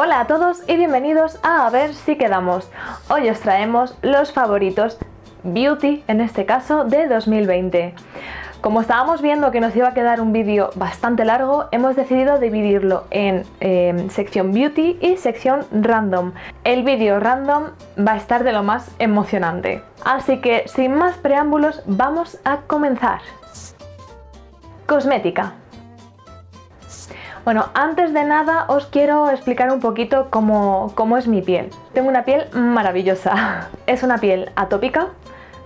Hola a todos y bienvenidos a A ver si quedamos. Hoy os traemos los favoritos Beauty, en este caso, de 2020. Como estábamos viendo que nos iba a quedar un vídeo bastante largo, hemos decidido dividirlo en em, sección Beauty y sección Random. El vídeo Random va a estar de lo más emocionante. Así que, sin más preámbulos, vamos a comenzar. Cosmética. Bueno, antes de nada os quiero explicar un poquito cómo, cómo es mi piel. Tengo una piel maravillosa. Es una piel atópica,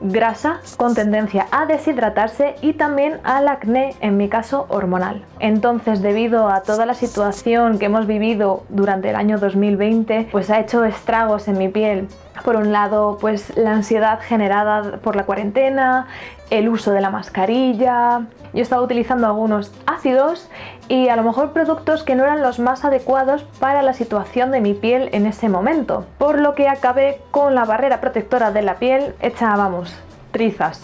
grasa con tendencia a deshidratarse y también al acné, en mi caso hormonal. Entonces debido a toda la situación que hemos vivido durante el año 2020 pues ha hecho estragos en mi piel. Por un lado pues la ansiedad generada por la cuarentena, el uso de la mascarilla, yo estaba utilizando algunos ácidos y a lo mejor productos que no eran los más adecuados para la situación de mi piel en ese momento, por lo que acabé con la barrera protectora de la piel hecha, vamos, trizas.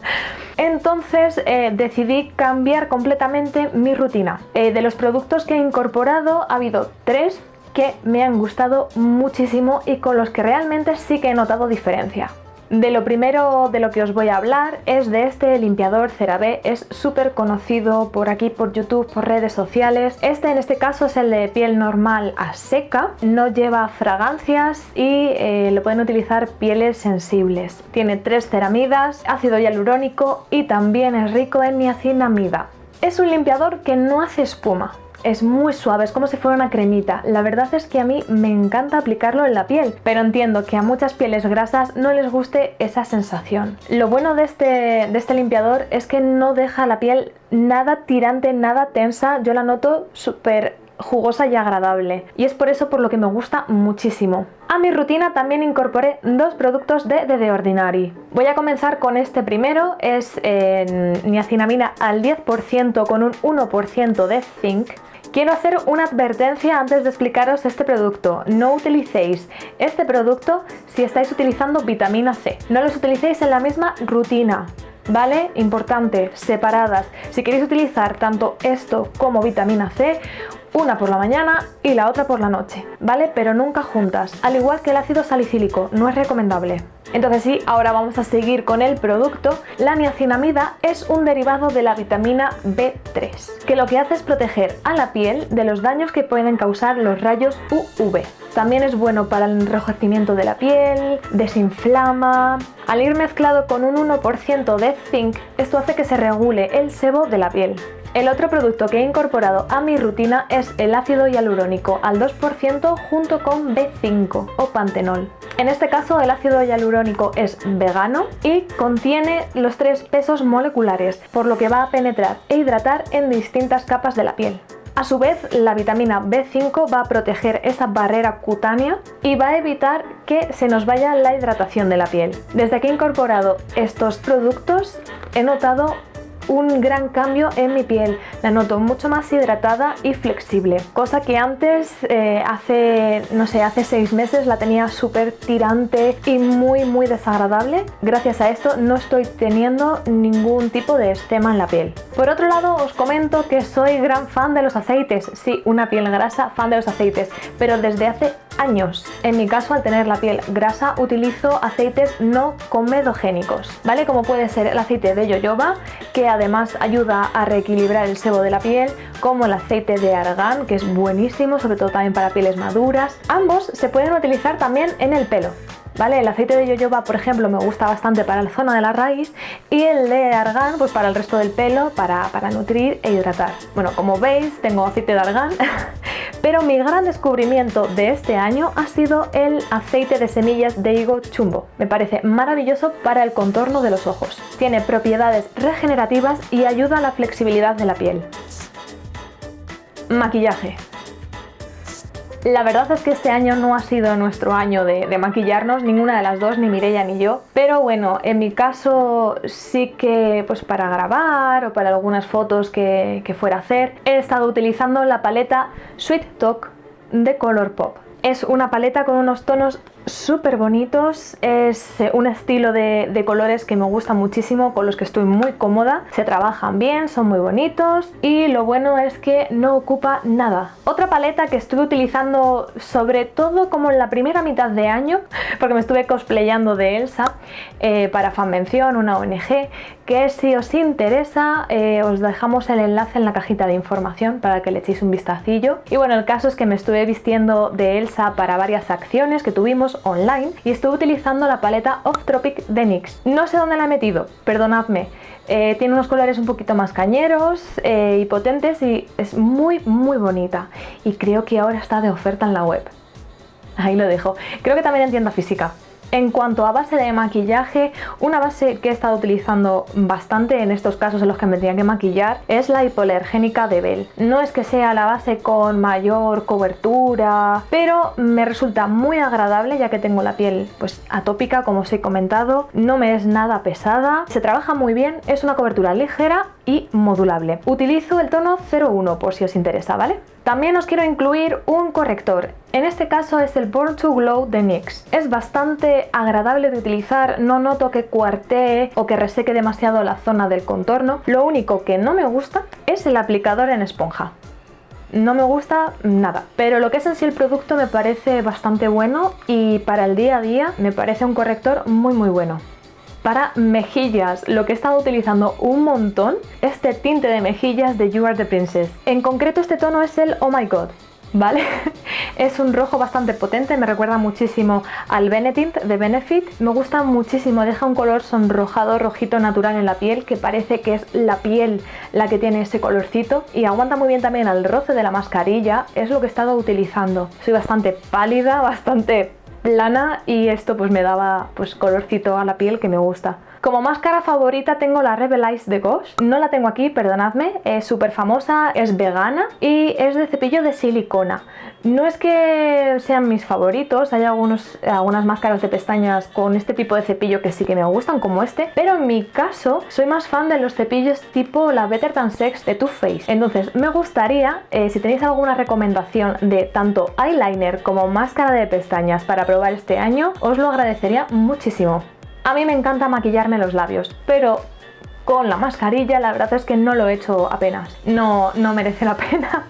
Entonces eh, decidí cambiar completamente mi rutina. Eh, de los productos que he incorporado ha habido tres que me han gustado muchísimo y con los que realmente sí que he notado diferencia. De lo primero de lo que os voy a hablar es de este limpiador CeraVe, es súper conocido por aquí, por YouTube, por redes sociales. Este en este caso es el de piel normal a seca, no lleva fragancias y eh, lo pueden utilizar pieles sensibles. Tiene tres ceramidas, ácido hialurónico y también es rico en niacinamida. Es un limpiador que no hace espuma, es muy suave, es como si fuera una cremita. La verdad es que a mí me encanta aplicarlo en la piel, pero entiendo que a muchas pieles grasas no les guste esa sensación. Lo bueno de este, de este limpiador es que no deja la piel nada tirante, nada tensa. Yo la noto súper jugosa y agradable y es por eso por lo que me gusta muchísimo. A mi rutina también incorporé dos productos de The Ordinary. Voy a comenzar con este primero, es eh, niacinamina al 10% con un 1% de zinc Quiero hacer una advertencia antes de explicaros este producto. No utilicéis este producto si estáis utilizando vitamina C. No los utilicéis en la misma rutina. ¿Vale? Importante, separadas. Si queréis utilizar tanto esto como vitamina C, una por la mañana y la otra por la noche, ¿vale? Pero nunca juntas, al igual que el ácido salicílico, no es recomendable. Entonces sí, ahora vamos a seguir con el producto. La niacinamida es un derivado de la vitamina B3, que lo que hace es proteger a la piel de los daños que pueden causar los rayos UV. También es bueno para el enrojecimiento de la piel, desinflama... Al ir mezclado con un 1% de zinc, esto hace que se regule el sebo de la piel. El otro producto que he incorporado a mi rutina es el ácido hialurónico al 2% junto con B5 o pantenol. En este caso el ácido hialurónico es vegano y contiene los tres pesos moleculares, por lo que va a penetrar e hidratar en distintas capas de la piel. A su vez, la vitamina B5 va a proteger esa barrera cutánea y va a evitar que se nos vaya la hidratación de la piel. Desde que he incorporado estos productos he notado un gran cambio en mi piel. La noto mucho más hidratada y flexible, cosa que antes, eh, hace, no sé, hace seis meses la tenía súper tirante y muy muy desagradable. Gracias a esto no estoy teniendo ningún tipo de estema en la piel. Por otro lado, os comento que soy gran fan de los aceites. Sí, una piel grasa, fan de los aceites, pero desde hace años. En mi caso, al tener la piel grasa, utilizo aceites no comedogénicos, ¿vale? Como puede ser el aceite de jojoba, que además ayuda a reequilibrar el sebo de la piel, como el aceite de argán, que es buenísimo, sobre todo también para pieles maduras. Ambos se pueden utilizar también en el pelo. ¿Vale? El aceite de yoyoba, por ejemplo, me gusta bastante para la zona de la raíz y el de argán, pues para el resto del pelo, para, para nutrir e hidratar. Bueno, como veis, tengo aceite de argán Pero mi gran descubrimiento de este año ha sido el aceite de semillas de higo chumbo. Me parece maravilloso para el contorno de los ojos. Tiene propiedades regenerativas y ayuda a la flexibilidad de la piel. Maquillaje. La verdad es que este año no ha sido nuestro año de, maquillarnos, ninguna de las dos, ni Mireia ni yo. Pero bueno, en mi caso sí que pues para grabar o para algunas fotos que, que fuera a hacer, he estado utilizando la paleta Sweet Talk de Colourpop. Es una paleta con unos tonos súper bonitos, es eh, un estilo de, colores que me gusta muchísimo, con los que estoy muy cómoda, se trabajan bien, son muy bonitos y lo bueno es que no ocupa nada. Otra paleta que estuve utilizando sobre todo como en la primera mitad de año, porque me estuve cosplayando de Elsa eh, para Fanvención, una ONG, que si os interesa eh, os dejamos el enlace en la cajita de información para que le echéis un vistacillo. Y bueno, el caso es que me estuve vistiendo de Elsa para varias acciones que tuvimos online y estuve utilizando la paleta Off Tropic de NYX. No sé dónde la he metido, perdonadme. Eh, tiene unos colores un poquito más cañeros eh, y potentes y es muy muy bonita y creo que ahora está de oferta en la web. Ahí lo dejo. Creo que también en tienda física. En cuanto a base de maquillaje, una base que he estado utilizando bastante en estos casos en los que me tenía que maquillar es la hipoalergénica de Bell. No es que sea la base con mayor cobertura, pero me resulta muy agradable ya que tengo la piel pues atópica como os he comentado, no me es nada pesada, se trabaja muy bien, es una cobertura ligera y modulable. Utilizo el tono 01 por si os interesa, ¿vale? También os quiero incluir un corrector, en este caso es el Born to Glow de NYX. Es bastante agradable de utilizar, no noto que cuartee o que reseque demasiado la zona del contorno. Lo único que no me gusta es el aplicador en esponja. No me gusta nada, pero lo que es en sí el producto me parece bastante bueno y para el día a día me parece un corrector muy muy bueno para mejillas. Lo que he estado utilizando un montón, este tinte de mejillas de You Are The Princess. En concreto este tono es el Oh My God. ¿Vale? es un rojo bastante potente, me recuerda muchísimo al Benetint de Benefit. Me gusta muchísimo, deja un color sonrojado, rojito natural en la piel, que parece que es la piel la que tiene ese colorcito. Y aguanta muy bien también al roce de la mascarilla, es lo que he estado utilizando. Soy bastante pálida, bastante plana y esto pues me daba pues colorcito a la piel que me gusta. Como máscara favorita tengo la Rebel Eyes de Gosh. No la tengo aquí, perdonadme. Es súper famosa, es vegana y es de cepillo de silicona. No es que sean mis favoritos, hay algunos, algunas máscaras de pestañas con este tipo de cepillo que sí que me gustan, como este. Pero en mi caso, soy más fan de los cepillos tipo la Better Than Sex de Too Faced. Entonces, me gustaría, eh, si tenéis alguna recomendación de tanto eyeliner como máscara de pestañas para probar este año, os lo agradecería muchísimo. A mí me encanta maquillarme los labios, pero con la mascarilla la verdad es que no lo he hecho apenas. No, no merece la pena.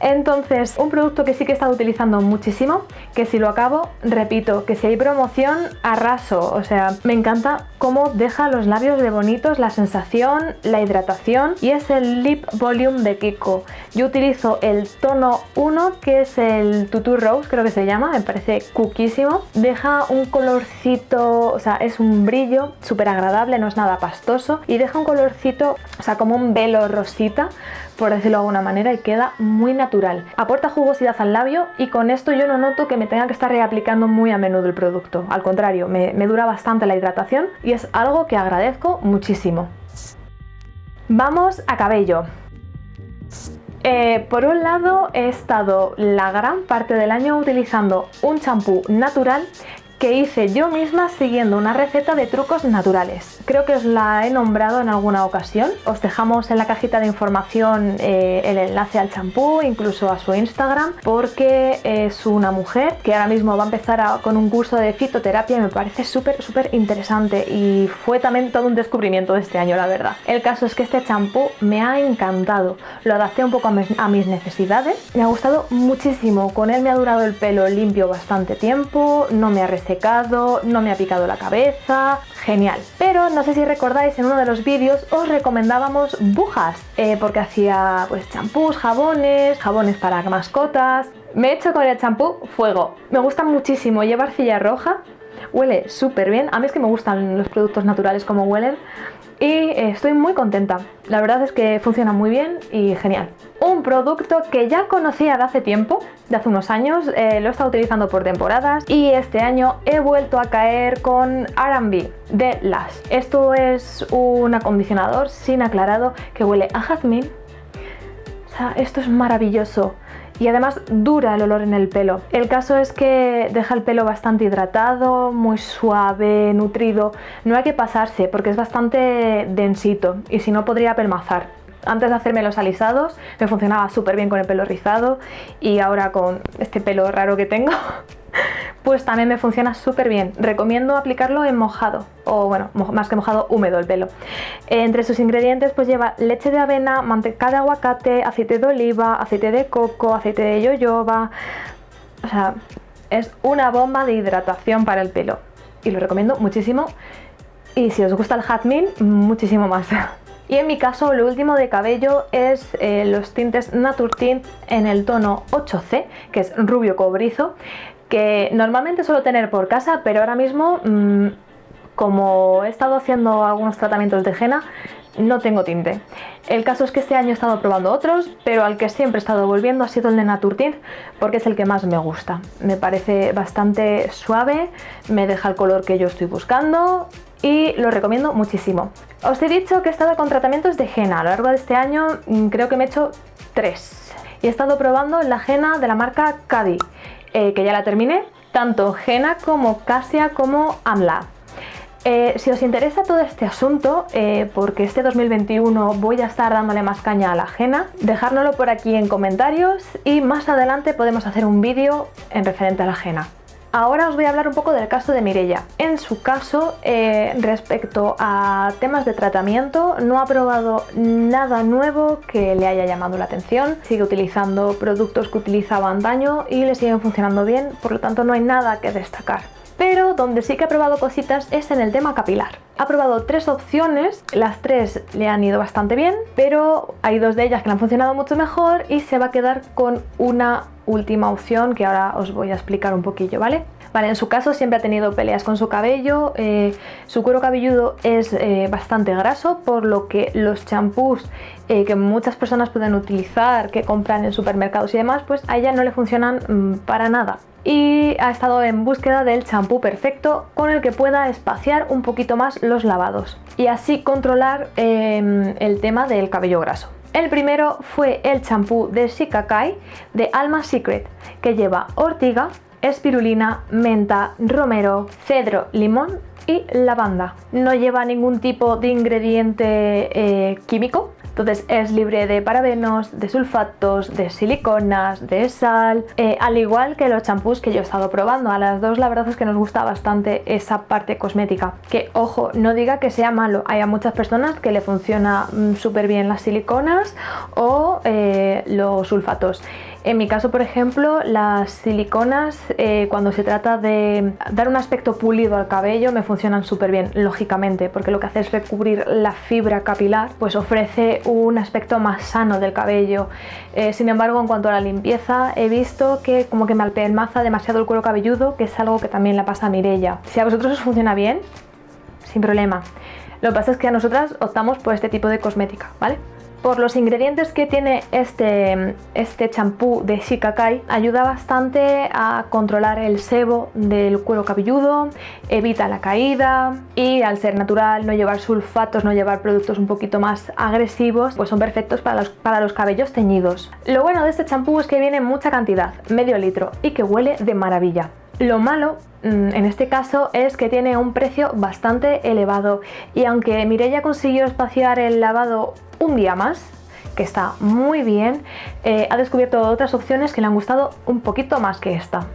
Entonces, un producto que sí que he estado utilizando muchísimo, que si lo acabo, repito, que si hay promoción, arraso. O sea, me encanta cómo deja los labios de bonitos, la sensación, la hidratación y es el Lip Volume de Kiko. Yo utilizo el tono 1, que es el Tutu Rose, creo que se llama, me parece cuquísimo. Deja un colorcito, o sea, es un brillo súper agradable, no es nada pastoso y deja un colorcito, o sea, como un velo rosita, por decirlo de alguna manera, y queda muy natural. Aporta jugosidad al labio y con esto yo no noto que me tenga que estar reaplicando muy a menudo el producto. Al contrario, me, me dura bastante la hidratación y es algo que agradezco muchísimo. Vamos a cabello. Eh, por un lado he estado la gran parte del año utilizando un champú natural que hice yo misma siguiendo una receta de trucos naturales. Creo que os la he nombrado en alguna ocasión. Os dejamos en la cajita de información eh, el enlace al champú, incluso a su Instagram, porque es una mujer que ahora mismo va a empezar con un curso de fitoterapia y me parece súper, súper interesante y fue también todo un descubrimiento de este año, la verdad. El caso es que este champú me ha encantado. Lo adapté un poco a mis necesidades. Me ha gustado muchísimo. Con él me ha durado el pelo limpio bastante tiempo, no me ha no me ha picado la cabeza, genial. Pero no sé si recordáis, en uno de los vídeos os recomendábamos bujas, eh, porque hacía pues champús, jabones, jabones para mascotas. Me he hecho con el champú fuego. Me gusta muchísimo, lleva arcilla roja, huele súper bien. A mí es que me gustan los productos naturales como huelen y eh, estoy muy contenta. La verdad es que funciona muy bien y genial. Un producto que ya conocía de hace tiempo, de hace unos años, eh, lo he estado utilizando por temporadas y este año he vuelto a caer con R&B de Lush. Esto es un acondicionador sin aclarado que huele a jazmín. O sea, esto es maravilloso y además dura el olor en el pelo. El caso es que deja el pelo bastante hidratado, muy suave, nutrido. No hay que pasarse porque es bastante densito y si no podría pelmazar. Antes de hacerme los alisados me funcionaba súper bien con el pelo rizado y ahora con este pelo raro que tengo pues también me funciona súper bien. Recomiendo aplicarlo en mojado, o bueno, más que mojado, húmedo el pelo. Entre sus ingredientes pues lleva leche de avena, manteca de aguacate, aceite de oliva, aceite de coco, aceite de yoyoba... O sea, es una bomba de hidratación para el pelo. Y lo recomiendo muchísimo. Y si os gusta el jazmín, muchísimo más. Y en mi caso lo último de cabello es eh, los tintes Nature Tint en el tono 8C, que es rubio cobrizo, que normalmente suelo tener por casa, pero ahora mismo, mm, como he estado haciendo algunos tratamientos de henna, no tengo tinte. El caso es que este año he estado probando otros, pero al que siempre he estado volviendo ha sido el de Nature Tint, porque es el que más me gusta. Me parece bastante suave, me deja el color que yo estoy buscando y lo recomiendo muchísimo. Os he dicho que he estado con tratamientos de henna. A lo largo de este año mm, creo que me he hecho tres. Y he estado probando la henna de la marca Cadi, eh, que ya la terminé, tanto henna como casia como amla. Eh, si os interesa todo este asunto, eh, porque este 2021 voy a estar dándole más caña a la henna, dejárnoslo por aquí en comentarios y más adelante podemos hacer un vídeo en referente a la henna. Ahora os voy a hablar un poco del caso de Mirella. En su caso, eh, respecto a temas de tratamiento, no ha probado nada nuevo que le haya llamado la atención. Sigue utilizando productos que utilizaba antaño y le siguen funcionando bien, por lo tanto no hay nada que destacar. Pero donde sí que ha probado cositas es en el tema capilar. Ha probado tres opciones, las tres le han ido bastante bien, pero hay dos de ellas que le han funcionado mucho mejor y se va a quedar con una última opción que ahora os voy a explicar un poquillo, ¿vale? Vale, en su caso siempre ha tenido peleas con su cabello, eh, su cuero cabelludo es eh, bastante graso, por lo que los champús eh, que muchas personas pueden utilizar, que compran en supermercados y demás, pues a ella no le funcionan mm, para nada y ha estado en búsqueda del champú perfecto con el que pueda espaciar un poquito más los lavados y así controlar em, el tema del cabello graso. El primero fue el champú de Shikakai de Alma Secret, que lleva ortiga, espirulina, menta, romero, cedro, limón y lavanda. No lleva ningún tipo de ingrediente eh, químico, entonces es libre de parabenos, de sulfatos, de siliconas, de sal, eh, al igual que los champús que yo he estado probando. A las dos la verdad es que nos gusta bastante esa parte cosmética. Que ojo, no diga que sea malo, hay a muchas personas que le funciona mm, súper bien las siliconas o eh, los sulfatos. En mi caso, por ejemplo, las siliconas, eh, cuando se trata de dar un aspecto pulido al cabello, me funcionan súper bien, lógicamente, porque lo que hace es recubrir la fibra capilar, pues ofrece un aspecto más sano del cabello. Eh, sin embargo, en cuanto a la limpieza, he visto que como que me alpelmaza demasiado el cuero cabelludo, que es algo que también le pasa a Mirella. Si a vosotros os funciona bien, sin problema. Lo que pasa es que a nosotras optamos por este tipo de cosmética, ¿vale? Por los ingredientes que tiene este, este champú de Shikakai, ayuda bastante a controlar el sebo del cuero cabelludo, evita la caída y al ser natural, no llevar sulfatos, no llevar productos un poquito más agresivos, pues son perfectos para los, para los cabellos teñidos. Lo bueno de este champú es que viene en mucha cantidad, medio litro, y que huele de maravilla. Lo malo mm, en este caso es que tiene un precio bastante elevado y aunque Mireia consiguió espaciar el lavado un día más, que está muy bien, eh, ha descubierto otras opciones que le han gustado un poquito más que esta.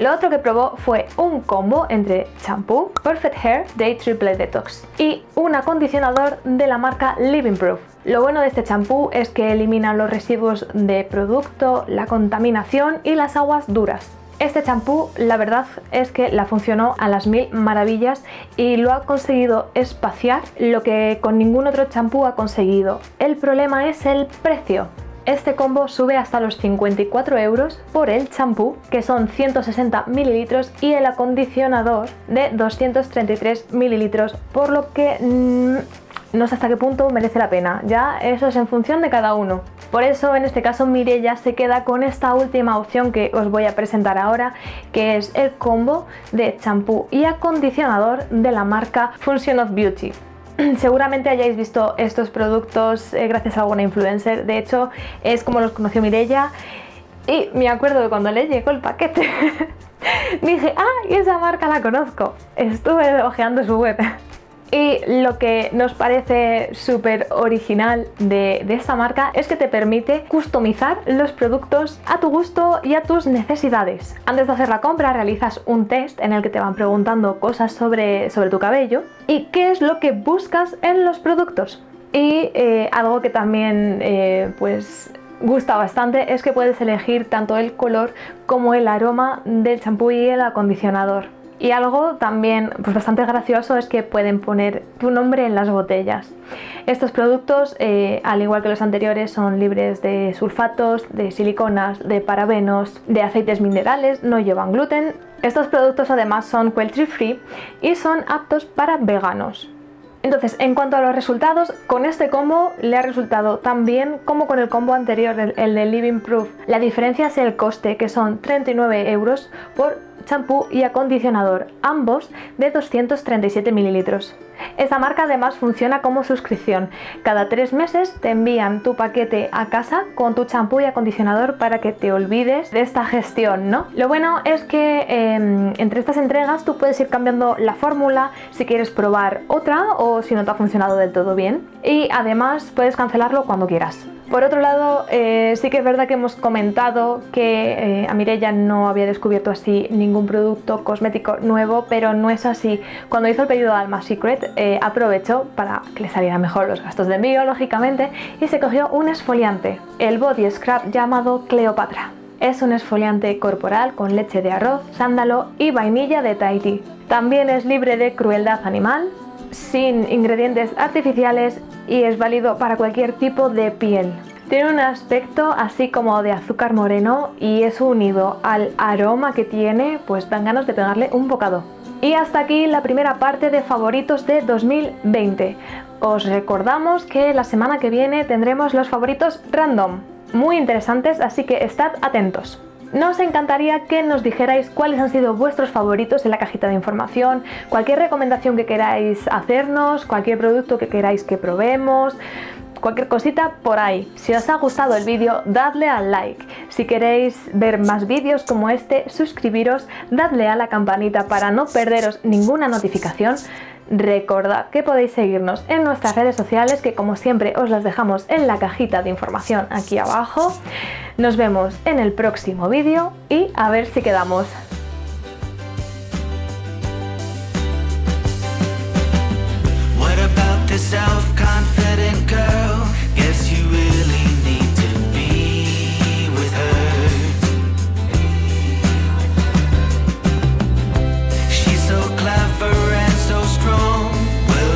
Lo otro que probó fue un combo entre champú, Perfect Hair Day Triple Detox y un acondicionador de la marca Living Proof. Lo bueno de este champú es que elimina los residuos de producto, la contaminación y las aguas duras. Este champú la verdad es que la funcionó a las mil maravillas y lo ha conseguido espaciar lo que con ningún otro champú ha conseguido. El problema es el precio. Este combo sube hasta los 54 euros por el champú, que son 160 mililitros, y el acondicionador de 233 mililitros, por lo que mm, no sé hasta qué punto merece la pena. Ya eso es en función de cada uno. Por eso en este caso Mirella se queda con esta última opción que os voy a presentar ahora, que es el combo de champú y acondicionador de la marca Function of Beauty. Seguramente hayáis visto estos productos eh, gracias a alguna influencer, de hecho es como los conoció Mirella y me acuerdo de cuando le llegó el paquete dije, ah, esa marca la conozco, estuve ojeando su web Y lo que nos parece súper original de, esta marca es que te permite customizar los productos a tu gusto y a tus necesidades. Antes de hacer la compra realizas un test en el que te van preguntando cosas sobre, sobre tu cabello y qué es lo que buscas en los productos. Y eh, algo que también eh, pues gusta bastante es que puedes elegir tanto el color como el aroma del champú y el acondicionador. Y algo también pues bastante gracioso es que pueden poner tu nombre en las botellas. Estos productos, eh, al igual que los anteriores, son libres de sulfatos, de siliconas, de parabenos, de aceites minerales, no llevan gluten. Estos productos además son cruelty free y son aptos para veganos. Entonces, en cuanto a los resultados, con este combo le ha resultado tan bien como con el combo anterior, el de Living Proof. La diferencia es el coste, que son 39 euros por champú y acondicionador, ambos de 237 mililitros. Esta marca además funciona como suscripción. Cada tres meses te envían tu paquete a casa con tu champú y acondicionador para que te olvides de esta gestión, ¿no? Lo bueno es que em, entre estas entregas tú puedes ir cambiando la fórmula si quieres probar otra o si no te ha funcionado del todo bien. Y además puedes cancelarlo cuando quieras. Por otro lado, eh, sí que es verdad que hemos comentado que eh, a Mirella no había descubierto así ningún producto cosmético nuevo, pero no es así. Cuando hizo el pedido de Alma Secret, eh, aprovechó para que le salieran mejor los gastos de envío, lógicamente, y se cogió un esfoliante, el Body Scrub llamado Cleopatra. Es un esfoliante corporal con leche de arroz, sándalo y vainilla de Tahiti. También es libre de crueldad animal, sin ingredientes artificiales y es válido para cualquier tipo de piel. Tiene un aspecto así como de azúcar moreno y es unido al aroma que tiene, pues dan ganas de pegarle un bocado. Y hasta aquí la primera parte de favoritos de 2020. Os recordamos que la semana que viene tendremos los favoritos random, muy interesantes, así que estad atentos. Nos encantaría que nos dijerais cuáles han sido vuestros favoritos en la cajita de información, cualquier recomendación que queráis hacernos, cualquier producto que queráis que probemos, cualquier cosita por ahí. Si os ha gustado el vídeo, dadle al like. Si queréis ver más vídeos como este, suscribiros, dadle a la campanita para no perderos ninguna notificación. Recordad que podéis seguirnos en nuestras redes sociales que como siempre os las dejamos en la cajita de información aquí abajo. Nos vemos en el próximo vídeo y a ver si quedamos.